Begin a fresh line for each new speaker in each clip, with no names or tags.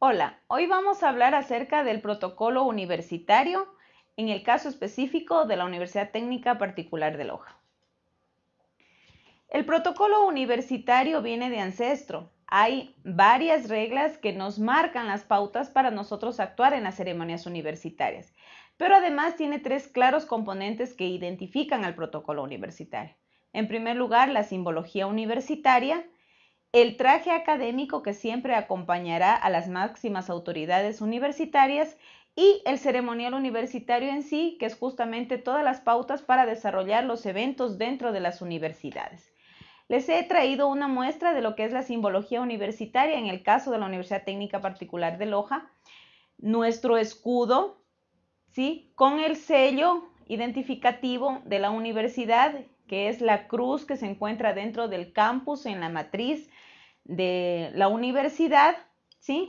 Hola, hoy vamos a hablar acerca del protocolo universitario en el caso específico de la Universidad Técnica Particular de Loja. El protocolo universitario viene de ancestro. Hay varias reglas que nos marcan las pautas para nosotros actuar en las ceremonias universitarias, pero además tiene tres claros componentes que identifican al protocolo universitario. En primer lugar, la simbología universitaria, el traje académico que siempre acompañará a las máximas autoridades universitarias y el ceremonial universitario en sí, que es justamente todas las pautas para desarrollar los eventos dentro de las universidades. Les he traído una muestra de lo que es la simbología universitaria en el caso de la Universidad Técnica Particular de Loja, nuestro escudo, ¿sí? con el sello identificativo de la universidad que es la cruz que se encuentra dentro del campus en la matriz de la universidad, ¿sí?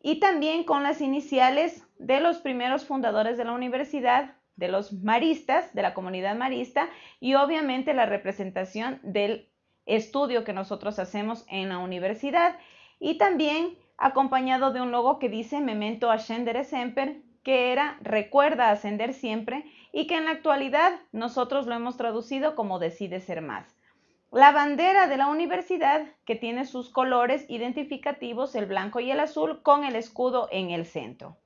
Y también con las iniciales de los primeros fundadores de la universidad, de los maristas, de la comunidad marista, y obviamente la representación del estudio que nosotros hacemos en la universidad, y también acompañado de un logo que dice Memento Ascendere Semper, que era recuerda ascender siempre y que en la actualidad nosotros lo hemos traducido como decide ser más. La bandera de la universidad que tiene sus colores identificativos, el blanco y el azul, con el escudo en el centro.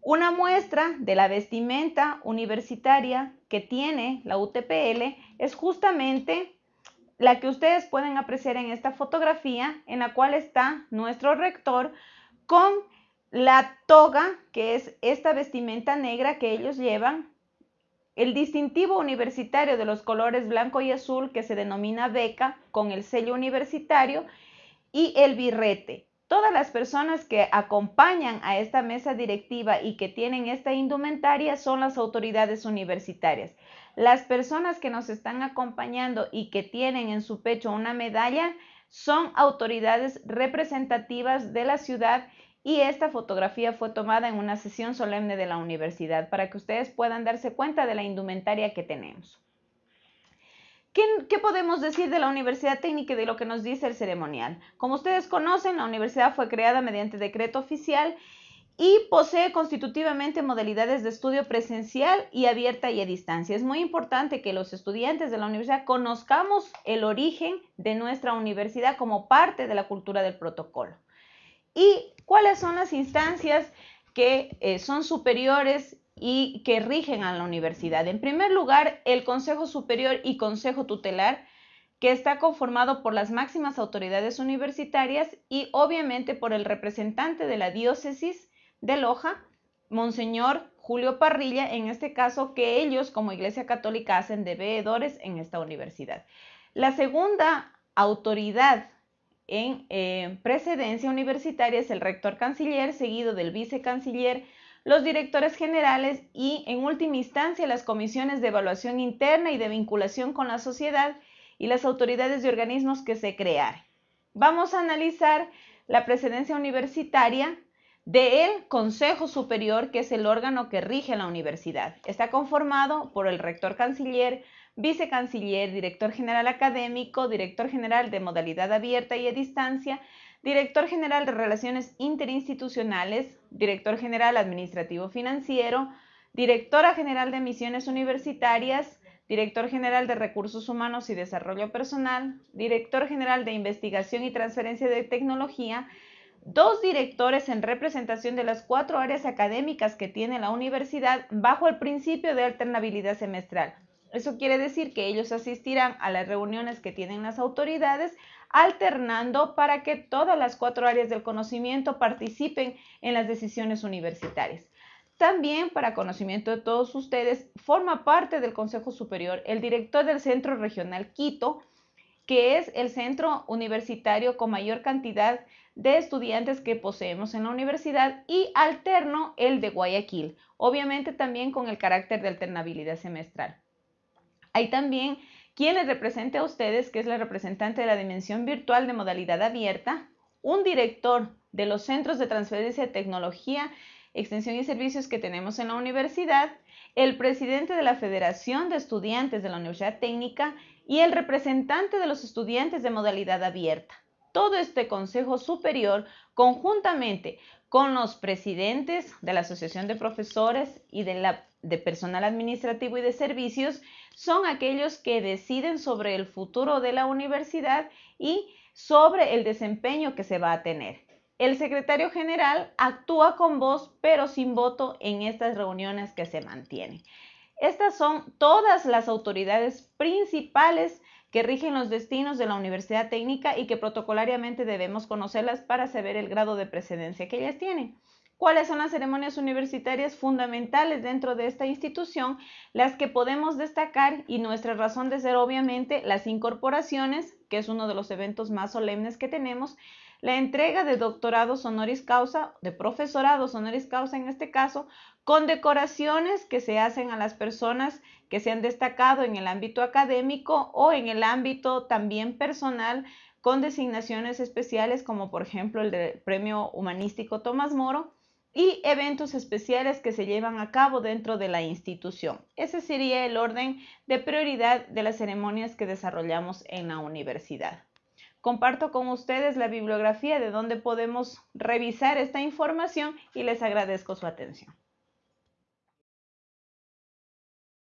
Una muestra de la vestimenta universitaria que tiene la UTPL es justamente la que ustedes pueden apreciar en esta fotografía, en la cual está nuestro rector con la toga, que es esta vestimenta negra que ellos llevan, el distintivo universitario de los colores blanco y azul que se denomina beca con el sello universitario y el birrete. Todas las personas que acompañan a esta mesa directiva y que tienen esta indumentaria son las autoridades universitarias. Las personas que nos están acompañando y que tienen en su pecho una medalla son autoridades representativas de la ciudad y esta fotografía fue tomada en una sesión solemne de la universidad para que ustedes puedan darse cuenta de la indumentaria que tenemos. ¿Qué, podemos decir de la Universidad Técnica y de lo que nos dice el ceremonial? Como ustedes conocen, la universidad fue creada mediante decreto oficial y posee constitutivamente modalidades de estudio presencial y abierta y a distancia. Es muy importante que los estudiantes de la universidad conozcamos el origen de nuestra universidad como parte de la cultura del protocolo. ¿Y cuáles son las instancias que eh, son superiores y que rigen a la universidad? En primer lugar, el Consejo Superior y Consejo Tutelar, que está conformado por las máximas autoridades universitarias y obviamente por el representante de la diócesis de Loja, Monseñor Julio Parrilla, en este caso que ellos como Iglesia Católica hacen de veedores en esta universidad. La segunda autoridad en eh, precedencia universitaria es el rector canciller, seguido del vicecanciller, los directores generales y, en última instancia, las comisiones de evaluación interna y de vinculación con la sociedad y las autoridades de organismos que se crearon. Vamos a analizar la precedencia universitaria del Consejo Superior, que es el órgano que rige la universidad. Está conformado por el rector canciller, vicecanciller, director general académico, director general de modalidad abierta y a distancia, director general de relaciones interinstitucionales, director general administrativo financiero, directora general de misiones universitarias, director general de recursos humanos y desarrollo personal, director general de investigación y transferencia de tecnología, dos directores en representación de las cuatro áreas académicas que tiene la universidad bajo el principio de alternabilidad semestral. Eso quiere decir que ellos asistirán a las reuniones que tienen las autoridades alternando para que todas las cuatro áreas del conocimiento participen en las decisiones universitarias. También, para conocimiento de todos ustedes, forma parte del Consejo Superior el director del Centro Regional Quito, que es el centro universitario con mayor cantidad de estudiantes que poseemos en la universidad y alterno el de Guayaquil, obviamente también con el carácter de alternabilidad semestral. Hay también quien les represente a ustedes, que es la representante de la dimensión virtual de modalidad abierta, un director de los centros de transferencia de tecnología, extensión y servicios que tenemos en la universidad, el presidente de la Federación de Estudiantes de la Universidad Técnica y el representante de los estudiantes de modalidad abierta. Todo este Consejo Superior, conjuntamente con los presidentes de la Asociación de Profesores y de, Personal Administrativo y de Servicios, son aquellos que deciden sobre el futuro de la universidad y sobre el desempeño que se va a tener. El secretario general actúa con voz pero sin voto en estas reuniones que se mantienen. Estas son todas las autoridades principales que rigen los destinos de la Universidad Técnica y que protocolariamente debemos conocerlas para saber el grado de precedencia que ellas tienen. ¿Cuáles son las ceremonias universitarias fundamentales dentro de esta institución? Las que podemos destacar y nuestra razón de ser obviamente las incorporaciones, que es uno de los eventos más solemnes que tenemos, la entrega de doctorados honoris causa, de profesorados honoris causa en este caso, con decoraciones que se hacen a las personas que se han destacado en el ámbito académico o en el ámbito también personal con designaciones especiales como por ejemplo el del Premio Humanístico Tomás Moro y eventos especiales que se llevan a cabo dentro de la institución. Ese sería el orden de prioridad de las ceremonias que desarrollamos en la universidad. Comparto con ustedes la bibliografía de donde podemos revisar esta información y les agradezco su atención.